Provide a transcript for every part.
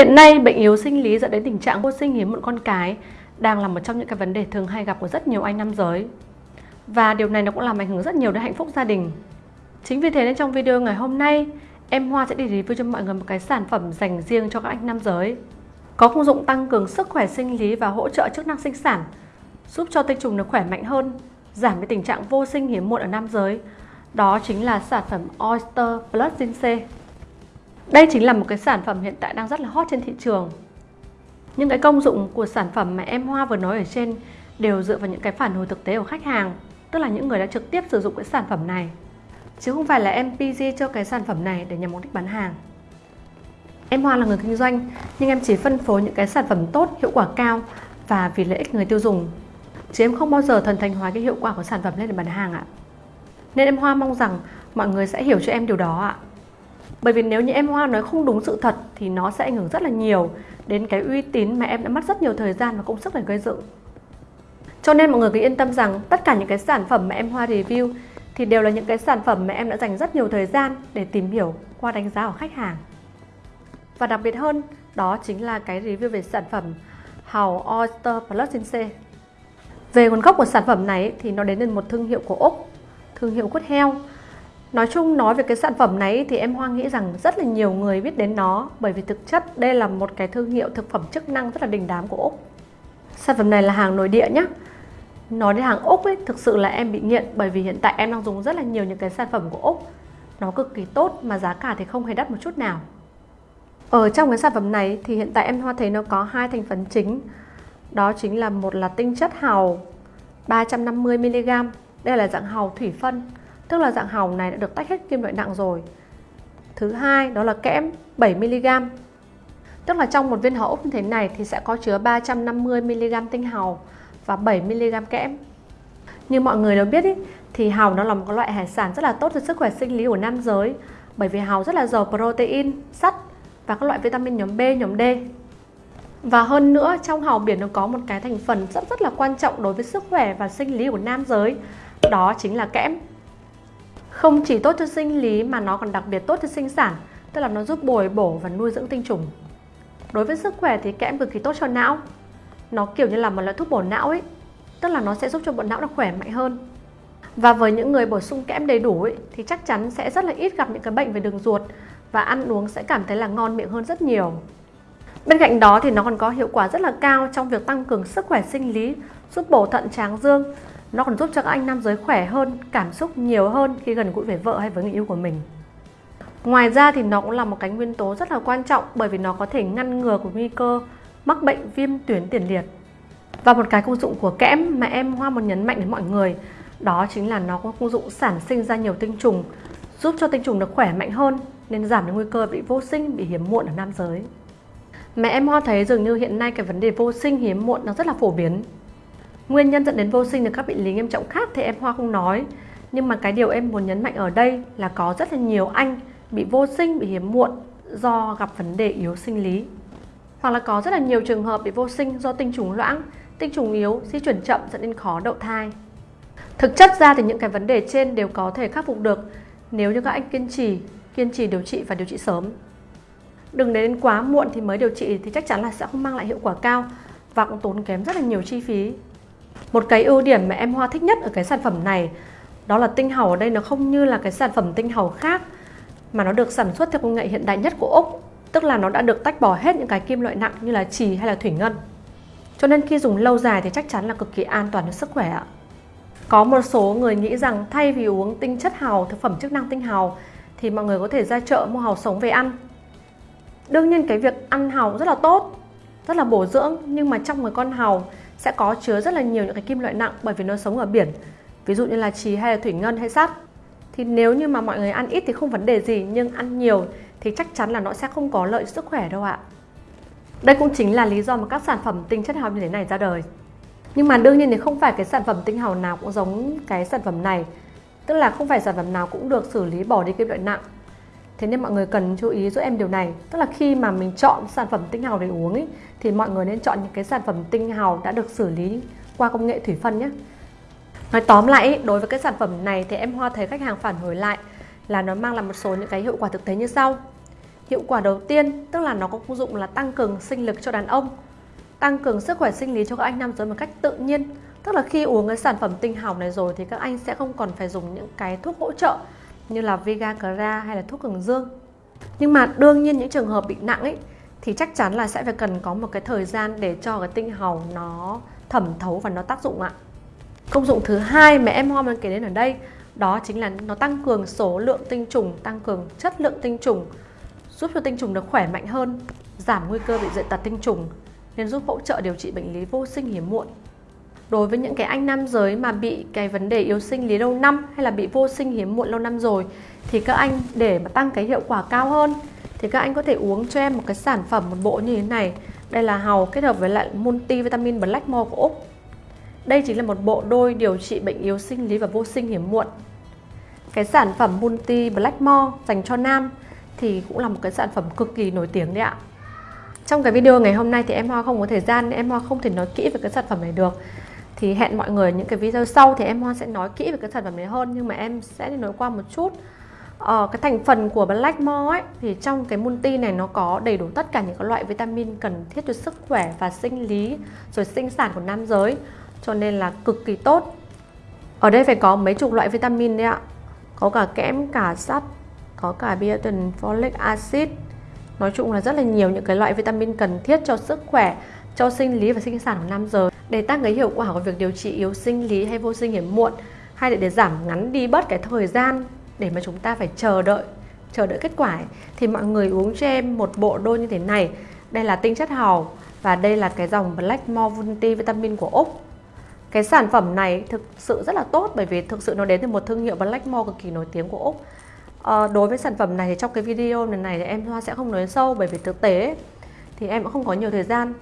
Hiện nay, bệnh yếu sinh lý dẫn đến tình trạng vô sinh hiếm muộn con cái đang là một trong những cái vấn đề thường hay gặp của rất nhiều anh nam giới. Và điều này nó cũng làm ảnh hưởng rất nhiều đến hạnh phúc gia đình. Chính vì thế nên trong video ngày hôm nay, em Hoa sẽ đi review cho mọi người một cái sản phẩm dành riêng cho các anh nam giới. Có công dụng tăng cường sức khỏe sinh lý và hỗ trợ chức năng sinh sản, giúp cho tinh trùng được khỏe mạnh hơn, giảm cái tình trạng vô sinh hiếm muộn ở nam giới. Đó chính là sản phẩm Oyster Plus Ginseng. Đây chính là một cái sản phẩm hiện tại đang rất là hot trên thị trường. Những cái công dụng của sản phẩm mà em Hoa vừa nói ở trên đều dựa vào những cái phản hồi thực tế của khách hàng, tức là những người đã trực tiếp sử dụng cái sản phẩm này. Chứ không phải là em PG cho cái sản phẩm này để nhằm mục đích bán hàng. Em Hoa là người kinh doanh, nhưng em chỉ phân phối những cái sản phẩm tốt, hiệu quả cao và vì lợi ích người tiêu dùng. Chứ em không bao giờ thần thành hóa cái hiệu quả của sản phẩm lên để bán hàng ạ. Nên em Hoa mong rằng mọi người sẽ hiểu cho em điều đó ạ. Bởi vì nếu như em Hoa nói không đúng sự thật thì nó sẽ ảnh hưởng rất là nhiều đến cái uy tín mà em đã mất rất nhiều thời gian và công sức để gây dựng. Cho nên mọi người cứ yên tâm rằng tất cả những cái sản phẩm mà em Hoa review thì đều là những cái sản phẩm mà em đã dành rất nhiều thời gian để tìm hiểu qua đánh giá của khách hàng. Và đặc biệt hơn, đó chính là cái review về sản phẩm Hào Oyster Plus C. Về nguồn gốc của sản phẩm này thì nó đến từ một thương hiệu của Úc, thương hiệu quất heo Nói chung nói về cái sản phẩm này thì em Hoa nghĩ rằng rất là nhiều người biết đến nó bởi vì thực chất đây là một cái thương hiệu thực phẩm chức năng rất là đình đám của Úc. Sản phẩm này là hàng nội địa nhé. Nói đến hàng Úc ấy, thực sự là em bị nghiện bởi vì hiện tại em đang dùng rất là nhiều những cái sản phẩm của Úc. Nó cực kỳ tốt mà giá cả thì không hề đắt một chút nào. Ở trong cái sản phẩm này thì hiện tại em Hoa thấy nó có hai thành phần chính. Đó chính là một là tinh chất hào 350mg. Đây là dạng hào thủy phân tức là dạng hồng này đã được tách hết kim loại nặng rồi. Thứ hai đó là kẽm 7mg. Tức là trong một viên hầu ốc như thế này thì sẽ có chứa 350mg tinh hào và 7mg kẽm. Như mọi người đều biết ý, thì hào nó là một loại hải sản rất là tốt cho sức khỏe sinh lý của nam giới bởi vì hào rất là giàu protein, sắt và các loại vitamin nhóm B, nhóm D. Và hơn nữa trong hào biển nó có một cái thành phần rất rất là quan trọng đối với sức khỏe và sinh lý của nam giới đó chính là kẽm không chỉ tốt cho sinh lý mà nó còn đặc biệt tốt cho sinh sản, tức là nó giúp bồi bổ và nuôi dưỡng tinh trùng. Đối với sức khỏe thì kẽm cực kỳ tốt cho não. Nó kiểu như là một loại thuốc bổ não ấy, tức là nó sẽ giúp cho bộ não nó khỏe mạnh hơn. Và với những người bổ sung kẽm đầy đủ ấy, thì chắc chắn sẽ rất là ít gặp những cái bệnh về đường ruột và ăn uống sẽ cảm thấy là ngon miệng hơn rất nhiều. Bên cạnh đó thì nó còn có hiệu quả rất là cao trong việc tăng cường sức khỏe sinh lý, giúp bổ thận tráng dương, nó còn giúp cho các anh nam giới khỏe hơn, cảm xúc nhiều hơn khi gần gũi với vợ hay với người yêu của mình. Ngoài ra thì nó cũng là một cái nguyên tố rất là quan trọng bởi vì nó có thể ngăn ngừa của nguy cơ mắc bệnh viêm tuyến tiền liệt. Và một cái công dụng của kẽm mà em Hoa muốn nhấn mạnh đến mọi người đó chính là nó có công dụng sản sinh ra nhiều tinh trùng giúp cho tinh trùng được khỏe mạnh hơn nên giảm được nguy cơ bị vô sinh, bị hiếm muộn ở nam giới. Mẹ em Hoa thấy dường như hiện nay cái vấn đề vô sinh hiếm muộn nó rất là phổ biến Nguyên nhân dẫn đến vô sinh được các bệnh lý nghiêm trọng khác thì em Hoa không nói. Nhưng mà cái điều em muốn nhấn mạnh ở đây là có rất là nhiều anh bị vô sinh, bị hiếm muộn do gặp vấn đề yếu sinh lý. Hoặc là có rất là nhiều trường hợp bị vô sinh do tinh trùng loãng, tinh trùng yếu, di chuyển chậm dẫn đến khó đậu thai. Thực chất ra thì những cái vấn đề trên đều có thể khắc phục được nếu như các anh kiên trì, kiên trì điều trị và điều trị sớm. Đừng đến quá muộn thì mới điều trị thì chắc chắn là sẽ không mang lại hiệu quả cao và cũng tốn kém rất là nhiều chi phí một cái ưu điểm mà em Hoa thích nhất ở cái sản phẩm này, đó là tinh hầu ở đây nó không như là cái sản phẩm tinh hầu khác, mà nó được sản xuất theo công nghệ hiện đại nhất của Úc, tức là nó đã được tách bỏ hết những cái kim loại nặng như là trì hay là thủy ngân. Cho nên khi dùng lâu dài thì chắc chắn là cực kỳ an toàn cho sức khỏe ạ. Có một số người nghĩ rằng thay vì uống tinh chất hào thực phẩm chức năng tinh hào thì mọi người có thể ra chợ mua hào sống về ăn. Đương nhiên cái việc ăn hào rất là tốt, rất là bổ dưỡng, nhưng mà trong một con hào sẽ có chứa rất là nhiều những cái kim loại nặng bởi vì nó sống ở biển. Ví dụ như là trì hay là thủy ngân hay sắt. Thì nếu như mà mọi người ăn ít thì không vấn đề gì, nhưng ăn nhiều thì chắc chắn là nó sẽ không có lợi sức khỏe đâu ạ. Đây cũng chính là lý do mà các sản phẩm tinh chất hào như thế này ra đời. Nhưng mà đương nhiên thì không phải cái sản phẩm tinh hào nào cũng giống cái sản phẩm này. Tức là không phải sản phẩm nào cũng được xử lý bỏ đi kim loại nặng. Thế nên mọi người cần chú ý giúp em điều này. Tức là khi mà mình chọn sản phẩm tinh hào để uống ấy, Thì mọi người nên chọn những cái sản phẩm tinh hào đã được xử lý qua công nghệ thủy phân nhé. Nói tóm lại, đối với cái sản phẩm này thì em Hoa thấy khách hàng phản hồi lại là nó mang lại một số những cái hiệu quả thực tế như sau. Hiệu quả đầu tiên tức là nó có công dụng là tăng cường sinh lực cho đàn ông, tăng cường sức khỏe sinh lý cho các anh nam giới một cách tự nhiên. Tức là khi uống cái sản phẩm tinh hào này rồi thì các anh sẽ không còn phải dùng những cái thuốc hỗ trợ như là Viagra hay là thuốc cường dương. Nhưng mà đương nhiên những trường hợp bị nặng ấy thì chắc chắn là sẽ phải cần có một cái thời gian để cho cái tinh hồng nó thẩm thấu và nó tác dụng ạ. Công dụng thứ hai mà em Hoa kể đến ở đây đó chính là nó tăng cường số lượng tinh trùng, tăng cường chất lượng tinh trùng, giúp cho tinh trùng được khỏe mạnh hơn, giảm nguy cơ bị dị tật tinh trùng nên giúp hỗ trợ điều trị bệnh lý vô sinh hiếm muộn. Đối với những cái anh nam giới mà bị cái vấn đề yếu sinh lý lâu năm hay là bị vô sinh hiếm muộn lâu năm rồi, thì các anh để mà tăng cái hiệu quả cao hơn, thì các anh có thể uống cho em một cái sản phẩm, một bộ như thế này. Đây là hàu kết hợp với lại multivitamin Blackmore của Úc. Đây chính là một bộ đôi điều trị bệnh yếu sinh lý và vô sinh hiếm muộn. Cái sản phẩm Multi Blackmore dành cho nam thì cũng là một cái sản phẩm cực kỳ nổi tiếng đấy ạ. Trong cái video ngày hôm nay thì em Hoa không có thời gian nên em Hoa không thể nói kỹ về cái sản phẩm này được. Thì hẹn mọi người những cái video sau thì em hoan sẽ nói kỹ về cái sản phẩm này hơn nhưng mà em sẽ đi nói qua một chút. Ờ, cái thành phần của Blackmore ấy thì trong cái multi này nó có đầy đủ tất cả những cái loại vitamin cần thiết cho sức khỏe và sinh lý rồi sinh sản của nam giới cho nên là cực kỳ tốt. Ở đây phải có mấy chục loại vitamin đấy ạ. Có cả kẽm, cả sắt, có cả biotin, folic acid. Nói chung là rất là nhiều những cái loại vitamin cần thiết cho sức khỏe, cho sinh lý và sinh sản của nam giới để tăng cái hiệu quả của việc điều trị yếu sinh lý hay vô sinh hiếm muộn hay để, để giảm ngắn đi bớt cái thời gian để mà chúng ta phải chờ đợi chờ đợi kết quả ấy, thì mọi người uống cho em một bộ đôi như thế này. Đây là tinh chất hào và đây là cái dòng Blackmore Multivitamin của Úc. Cái sản phẩm này thực sự rất là tốt bởi vì thực sự nó đến từ một thương hiệu Blackmore cực kỳ nổi tiếng của Úc. À, đối với sản phẩm này thì trong cái video này này thì em Hoa sẽ không nói sâu bởi vì thực tế thì em cũng không có nhiều thời gian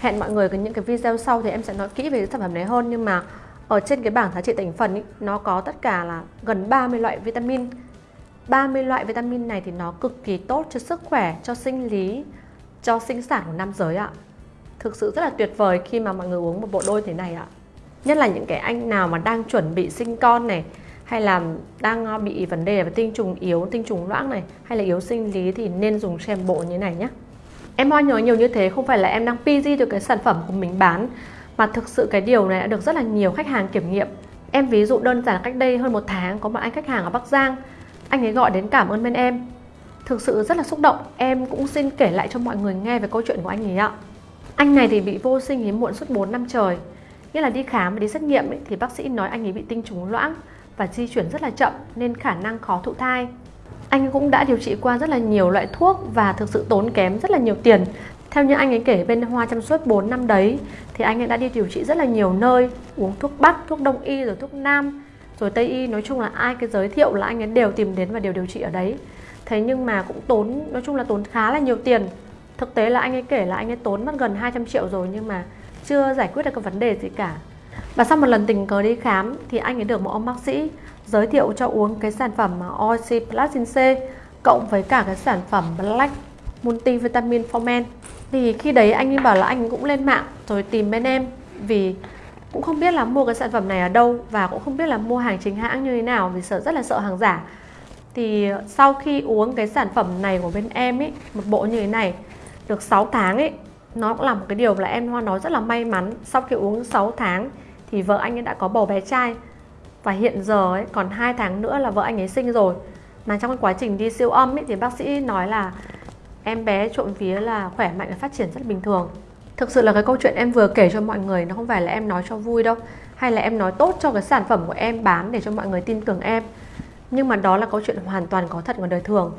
hẹn mọi người những cái video sau thì em sẽ nói kỹ về cái sản phẩm này hơn. Nhưng mà ở trên cái bảng giá trị thành phần ý, nó có tất cả là gần 30 loại vitamin. 30 loại vitamin này thì nó cực kỳ tốt cho sức khỏe, cho sinh lý, cho sinh sản của nam giới ạ. Thực sự rất là tuyệt vời khi mà mọi người uống một bộ đôi thế này ạ. Nhất là những cái anh nào mà đang chuẩn bị sinh con này hay là đang ờ, bị vấn đề về tinh trùng yếu, tinh trùng loãng này hay là yếu sinh lý thì nên dùng xem bộ như này nhé. Em hoa nhớ nhiều như thế không phải là em đang PG được cái sản phẩm của mình bán mà thực sự cái điều này đã được rất là nhiều khách hàng kiểm nghiệm. Em ví dụ đơn giản cách đây hơn một tháng có một anh khách hàng ở Bắc Giang anh ấy gọi đến cảm ơn bên em Thực sự rất là xúc động Em cũng xin kể lại cho mọi người nghe về câu chuyện của anh ấy ạ Anh này thì bị vô sinh hiếm muộn suốt 4 năm trời Nghĩa là đi khám và đi xét nghiệm ấy, thì bác sĩ nói anh ấy bị tinh trùng loãng và di chuyển rất là chậm nên khả năng khó thụ thai. Anh cũng đã điều trị qua rất là nhiều loại thuốc và thực sự tốn kém rất là nhiều tiền. Theo như anh ấy kể bên Hoa trong suốt 4 năm đấy thì anh ấy đã đi điều trị rất là nhiều nơi, uống thuốc Bắc, thuốc Đông y rồi thuốc Nam, rồi Tây y nói chung là ai cái giới thiệu là anh ấy đều tìm đến và đều điều trị ở đấy. Thế nhưng mà cũng tốn nói chung là tốn khá là nhiều tiền. Thực tế là anh ấy kể là anh ấy tốn mất gần 200 triệu rồi nhưng mà chưa giải quyết được cái vấn đề gì cả và sau một lần tình cờ đi khám thì anh ấy được một ông bác sĩ giới thiệu cho uống cái sản phẩm Oxy Platin C, cộng với cả cái sản phẩm Black Multivitamin for Men. Thì khi đấy anh ấy bảo là anh cũng lên mạng rồi tìm bên em, vì cũng không biết là mua cái sản phẩm này ở đâu và cũng không biết là mua hàng chính hãng như thế nào vì sợ, rất là sợ hàng giả. Thì sau khi uống cái sản phẩm này của bên em ấy, một bộ như thế này, được 6 tháng ấy, nó cũng là một cái điều là em Hoa nói rất là may mắn. Sau khi uống 6 tháng thì vợ anh ấy đã có bầu bé trai và hiện giờ ấy, còn 2 tháng nữa là vợ anh ấy sinh rồi. Mà trong quá trình đi siêu âm ấy, thì bác sĩ nói là em bé trộm vía là khỏe mạnh và phát triển rất bình thường. Thực sự là cái câu chuyện em vừa kể cho mọi người nó không phải là em nói cho vui đâu hay là em nói tốt cho cái sản phẩm của em bán để cho mọi người tin tưởng em. Nhưng mà đó là câu chuyện hoàn toàn có thật ngoài đời thường.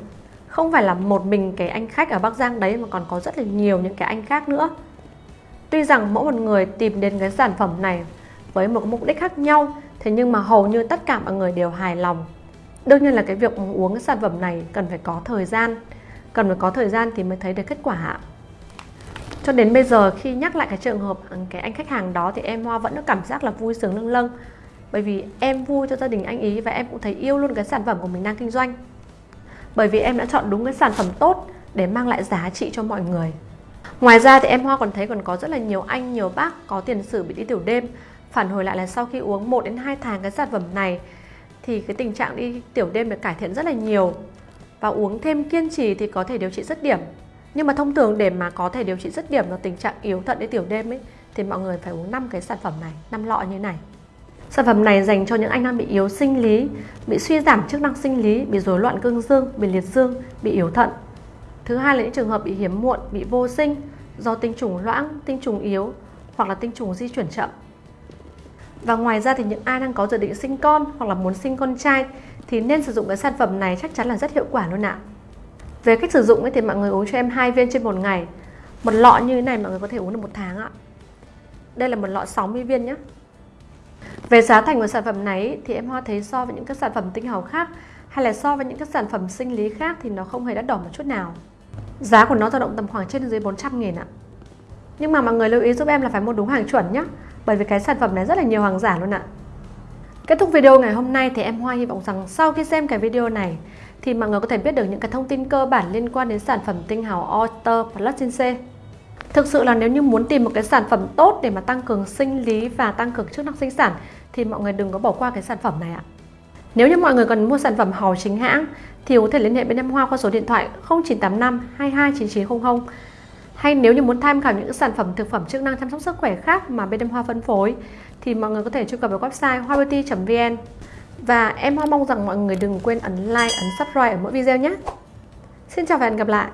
Không phải là một mình cái anh khách ở Bắc Giang đấy mà còn có rất là nhiều những cái anh khác nữa. Tuy rằng mỗi một người tìm đến cái sản phẩm này với một mục đích khác nhau. Thế nhưng mà hầu như tất cả mọi người đều hài lòng. Đương nhiên là cái việc uống cái sản phẩm này cần phải có thời gian. Cần phải có thời gian thì mới thấy được kết quả cho đến bây giờ khi nhắc lại cái trường hợp ừ, cái anh khách hàng đó thì em Hoa vẫn có cảm giác là vui sướng lâng lâng. Bởi vì em vui cho gia đình anh ý và em cũng thấy yêu luôn cái sản phẩm của mình đang kinh doanh. Bởi vì em đã chọn đúng cái sản phẩm tốt để mang lại giá trị cho mọi người. Ngoài ra thì em Hoa còn thấy còn có rất là nhiều anh, nhiều bác có tiền sử bị đi tiểu đêm phản hồi lại là sau khi uống 1 đến 2 tháng cái sản phẩm này thì cái tình trạng đi tiểu đêm được cải thiện rất là nhiều và uống thêm kiên trì thì có thể điều trị dứt điểm. Nhưng mà thông thường để mà có thể điều trị dứt điểm là tình trạng yếu thận đến tiểu đêm ấy thì mọi người phải uống 5 cái sản phẩm này, 5 lọ như này. Sản phẩm này dành cho những anh đang bị yếu sinh lý, bị suy giảm chức năng sinh lý, bị rối loạn cương dương, bị liệt dương, bị yếu thận. Thứ hai là những trường hợp bị hiếm muộn, bị vô sinh do tinh trùng loãng, tinh trùng yếu hoặc là tinh trùng di chuyển chậm. Và ngoài ra thì những ai đang có dự định sinh con hoặc là muốn sinh con trai thì nên sử dụng cái sản phẩm này chắc chắn là rất hiệu quả luôn ạ. Về cách sử dụng ấy thì mọi người uống cho em hai viên trên một ngày. Một lọ như thế này mọi người có thể uống được một tháng ạ. Đây là một lọ 60 viên nhé. Về giá thành của sản phẩm này thì em Hoa thấy so với những các sản phẩm tinh hầu khác hay là so với những các sản phẩm sinh lý khác thì nó không hề đắt đỏ một chút nào. Giá của nó dao động tầm khoảng trên dưới 400 nghìn ạ. Nhưng mà mọi người lưu ý giúp em là phải mua đúng hàng chuẩn nhé bởi vì cái sản phẩm này rất là nhiều hàng giả luôn ạ Kết thúc video ngày hôm nay thì em Hoa hy vọng rằng sau khi xem cái video này thì mọi người có thể biết được những cái thông tin cơ bản liên quan đến sản phẩm tinh hào Oyster Plus C. Thực sự là nếu như muốn tìm một cái sản phẩm tốt để mà tăng cường sinh lý và tăng cường chức năng sinh sản thì mọi người đừng có bỏ qua cái sản phẩm này ạ. Nếu như mọi người cần mua sản phẩm hào chính hãng thì có thể liên hệ bên em Hoa qua số điện thoại 0985 22 9900 hay nếu như muốn tham khảo những sản phẩm thực phẩm chức năng chăm sóc sức khỏe khác mà bên em Hoa phân phối thì mọi người có thể truy cập vào website hoabeauty.vn và em Hoa mong rằng mọi người đừng quên ấn like, ấn subscribe ở mỗi video nhé. Xin chào và hẹn gặp lại.